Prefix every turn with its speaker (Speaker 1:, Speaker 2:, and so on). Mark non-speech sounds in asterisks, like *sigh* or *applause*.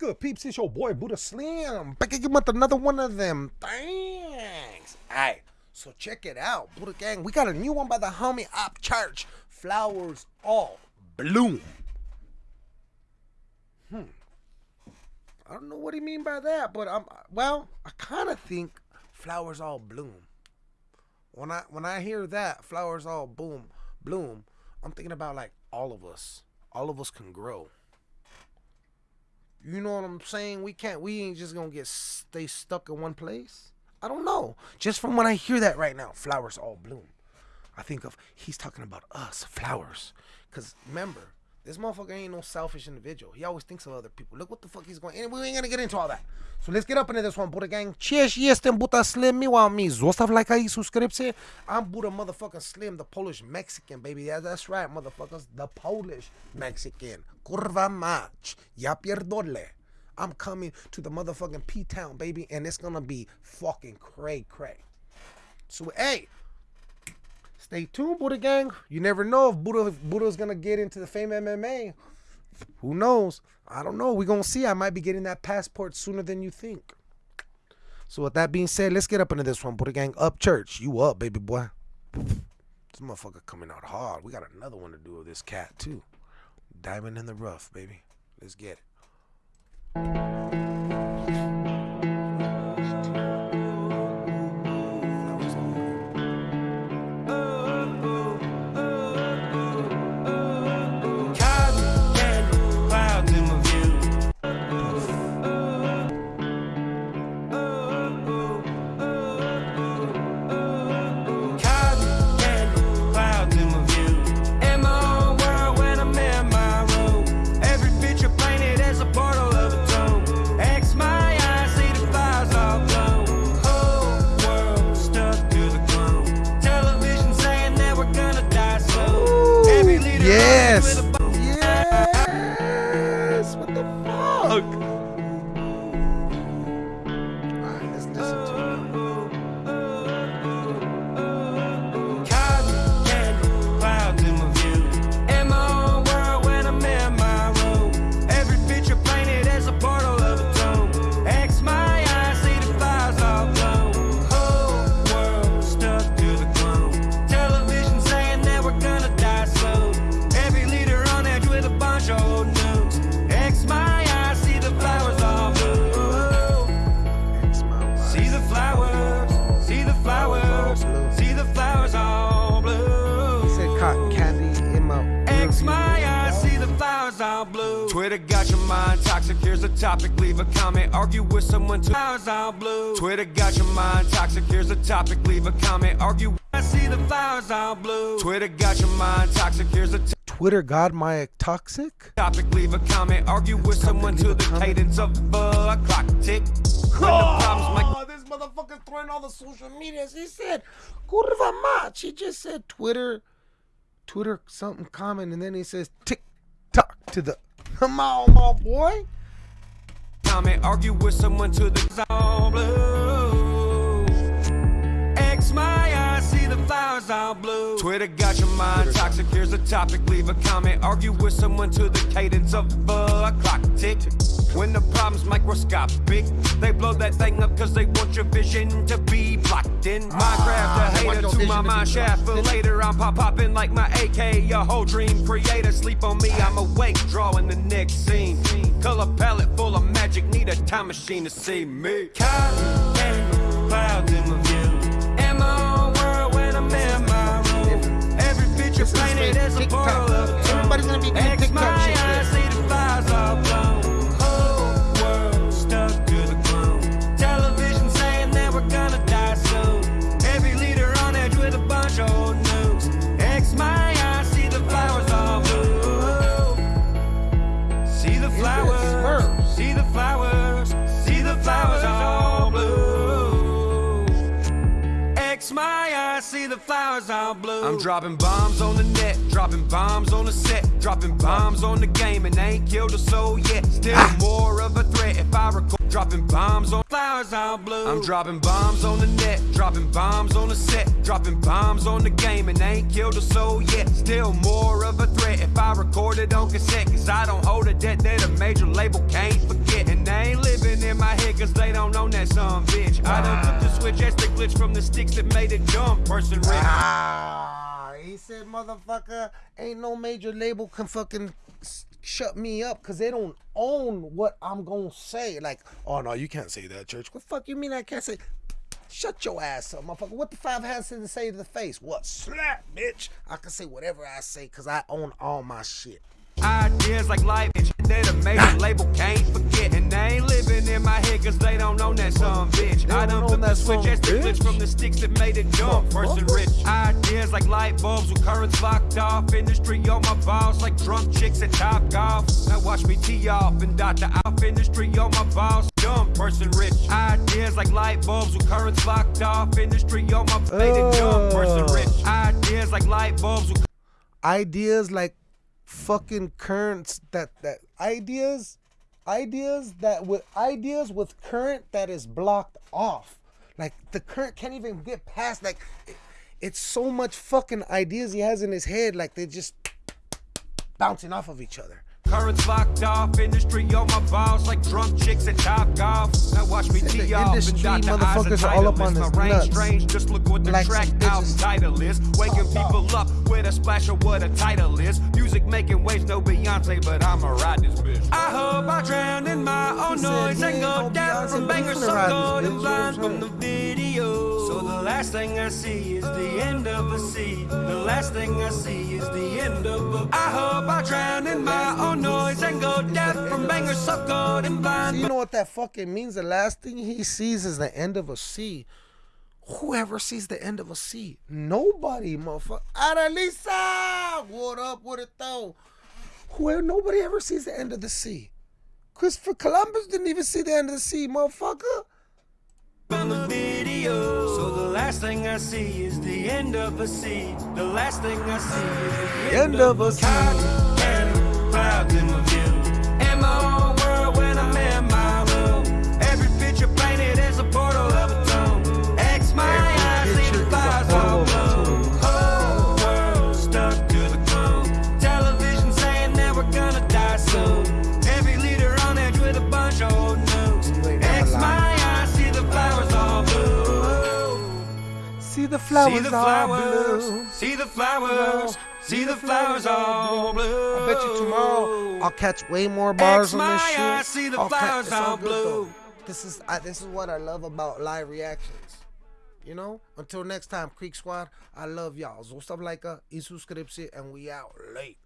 Speaker 1: good, peeps? It's your boy Buddha Slim. Back again with another one of them. Thanks. Alright, so check it out, Buddha Gang. We got a new one by the homie Upchurch. Flowers all bloom. Hmm. I don't know what he mean by that, but I'm well, I kind of think flowers all bloom. When I when I hear that, flowers all boom bloom, I'm thinking about like all of us. All of us can grow. You know what I'm saying? We can't. We ain't just gonna get stay stuck in one place. I don't know. Just from when I hear that right now, flowers all bloom. I think of he's talking about us, flowers. Cause remember, this motherfucker ain't no selfish individual. He always thinks of other people. Look what the fuck he's going. And we ain't gonna get into all that. So let's get up into this one, Buddha gang. Cheers, jestem Buddha Slim. Miła mi. Zostaw like i subskrypcję. I'm Buddha motherfucking Slim, the Polish Mexican, baby. Yeah, that's right, motherfuckers. The Polish Mexican. Kurwa mać. Ja pierdolę. I'm coming to the motherfucking P-Town, baby, and it's gonna be fucking cray cray. So, hey, stay tuned, Buddha gang. You never know if Buddha Buddha's gonna get into the FAME MMA. Who knows? I don't know. We're gonna see. I might be getting that passport sooner than you think. So with that being said, let's get up into this one, Buddha gang. Upchurch. You up, baby boy. This motherfucker coming out hard. We got another one to do with this cat too. Diamond in the rough, baby. Let's get it. Yes.
Speaker 2: All blue. Twitter got your mind toxic. Here's a topic. Leave a comment. Argue with someone. To flowers all blue. Twitter got your mind toxic. Here's a topic. Leave a comment. Argue. I see the flowers all blue. Twitter got your mind toxic. Here's a t-
Speaker 1: Twitter God my toxic?
Speaker 2: topic. Leave a comment. Argue with someone to the cadence of a clock tick. When the problems might
Speaker 1: Oh, this motherfucker throwing all the social medias. He said, Kurwa mać. He just said Twitter, Twitter something common, and then he says tick tock to the. *laughs* Come on, my boy.
Speaker 2: comment, argue with someone to the the blue. Twitter got your mind toxic. Here's a topic. Leave a comment. Argue with someone to the cadence of a clock tick. When the problem's microscopic, they blow that thing up because they want your vision to be blocked in. Minecraft, a
Speaker 1: ah,
Speaker 2: hater to
Speaker 1: vision
Speaker 2: my
Speaker 1: to be
Speaker 2: mind shaft. For
Speaker 1: blocked in.
Speaker 2: later, I'm pop popping like my AK. Your whole dream creator. Sleep on me, I'm awake, drawing the next scene. Color palette full of magic. Need a time machine to see me. Cotton candy clouds Every picture
Speaker 1: This is
Speaker 2: as a
Speaker 1: TikTok.
Speaker 2: portal of a
Speaker 1: Everybody's gonna be
Speaker 2: flowers all blue. I'm dropping bombs on the net, dropping bombs on the set, dropping bombs on the game, and ain't killed a soul yet. Still ah. more of a threat if I record. Dropping bombs on flowers all blue. I'm dropping bombs on the net, dropping bombs on the set, dropping bombs on the game, and ain't killed a soul yet. Still more of a threat if I record it on cassette, cause I don't hold a debt that a major label can't forget. And they ain't my head cause they don't own that some bitch. I done took the switch, that's the glitch from the sticks that made it jump. Person rich.
Speaker 1: Ah, he said, motherfucker, ain't no major label can fucking shut me up because they don't own what I'm gonna say. Like, oh no, you can't say that, church. What the fuck you mean I can't say? Shut your ass up, motherfucker. What the five has to say to the face? What? Slap, bitch. I can say whatever I say because I own all my shit.
Speaker 2: Ideas like life and shit that a major label can't forget. And they ain't living in my head cause they don't own that some bitch. I
Speaker 1: don't
Speaker 2: done took the
Speaker 1: that
Speaker 2: switch, that's the glitch from the sticks that made it jump. Person rich. Ideas like light bulbs with currents locked off. Industry on my balls like drunk chicks at Top Golf. Now watch me tee off and dot the off industry on my balls. Dumb person rich. Ideas like light bulbs with currents locked off. Industry on my made it dumb person rich. Ideas like light bulbs with
Speaker 1: ideas like fucking currents that that ideas ideas that with ideas with current that is blocked off like the current can't even get past like it- it's so much fucking ideas he has in his head like they're just bouncing off of each other
Speaker 2: Currents locked off, industry on my balls like drunk chicks at Top Golf. Now watch me tee off and
Speaker 1: industry
Speaker 2: dot the eyes of
Speaker 1: motherfuckers are all up on
Speaker 2: Titleist.
Speaker 1: his
Speaker 2: My range
Speaker 1: nuts.
Speaker 2: strange, just look what the
Speaker 1: Like
Speaker 2: track
Speaker 1: bitches.
Speaker 2: title is. Waking people up with a splash of what a title is. Music making waves, no Beyonce, but I'ma ride this bitch. I hope I drown in my own
Speaker 1: He said
Speaker 2: noise and go down
Speaker 1: Beyonce,
Speaker 2: from bangers so
Speaker 1: ride this
Speaker 2: cold and
Speaker 1: you know
Speaker 2: blind from the video. So the last thing I see is the end of a sea. The last thing I see is the end of a. I hope I drown
Speaker 1: you know what that fucking means the last thing he sees is the end of a sea Whoever sees the end of a sea, nobody, motherfucker. Adelisa, what up with it though? Whoever, nobody ever sees the end of the sea. Christopher Columbus didn't even see the end of the sea, motherfucker.
Speaker 2: on the video. So the last thing I see is the end of a sea. The last thing I see is the
Speaker 1: End of a sea.
Speaker 2: The flowers,
Speaker 1: See the flowers, blue.
Speaker 2: see the flowers, see the flowers all blue.
Speaker 1: I bet you tomorrow I'll catch way more bars on this shit.
Speaker 2: eyes, see the
Speaker 1: I'll
Speaker 2: flowers
Speaker 1: it's all good, though. This is I, this is what I love about live reactions. You know. Until next time, Creek Squad. I love y'all. Zostav like a, y suscription, and we out late.